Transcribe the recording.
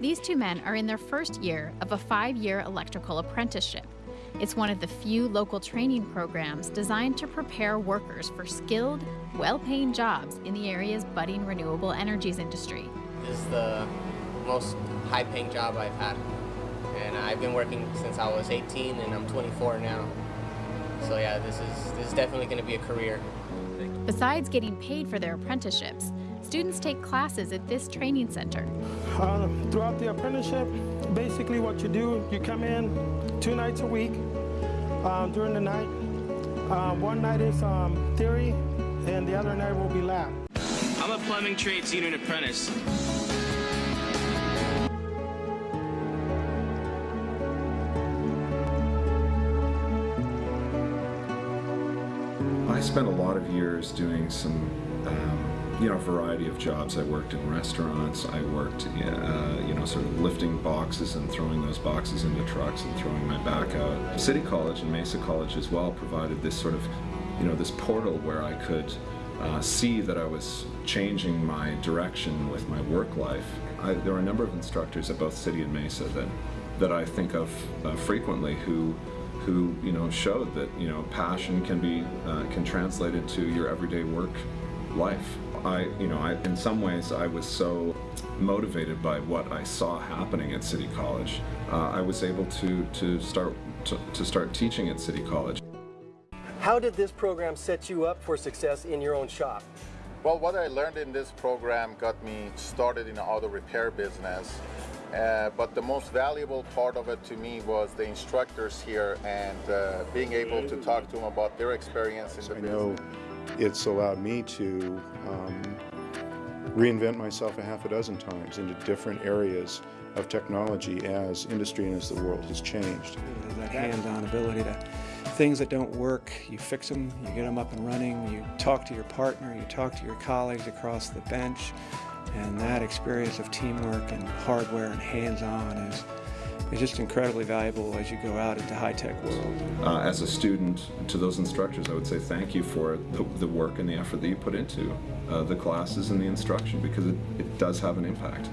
These two men are in their first year of a five year electrical apprenticeship. It's one of the few local training programs designed to prepare workers for skilled, well paying jobs in the area's budding renewable energies industry. This is the most high paying job I've had. And I've been working since I was 18 and I'm 24 now. So yeah, this is this is definitely going to be a career. Besides getting paid for their apprenticeships, students take classes at this training center. Uh, throughout the apprenticeship, basically what you do, you come in two nights a week um, during the night. Um, one night is um, theory, and the other night will be lab. I'm a plumbing trades union apprentice. I spent a lot of years doing some, um, you know, variety of jobs. I worked in restaurants. I worked, uh, you know, sort of lifting boxes and throwing those boxes into trucks and throwing my back out. City College and Mesa College as well provided this sort of, you know, this portal where I could uh, see that I was changing my direction with my work life. I, there were a number of instructors at both City and Mesa that, that I think of uh, frequently who who you know showed that you know passion can be uh, can translate into your everyday work life. I you know I in some ways I was so motivated by what I saw happening at City College. Uh, I was able to to start to, to start teaching at City College. How did this program set you up for success in your own shop? Well, what I learned in this program got me started in the auto repair business. Uh, but the most valuable part of it to me was the instructors here and uh, being able to talk to them about their experience in the I business. know it's allowed me to um, reinvent myself a half a dozen times into different areas of technology as industry and as the world has changed. That hands-on ability to things that don't work, you fix them, you get them up and running, you talk to your partner, you talk to your colleagues across the bench, and that experience of teamwork and hardware and hands-on is, is just incredibly valuable as you go out into the high-tech world. Uh, as a student, to those instructors, I would say thank you for the, the work and the effort that you put into uh, the classes and the instruction because it, it does have an impact.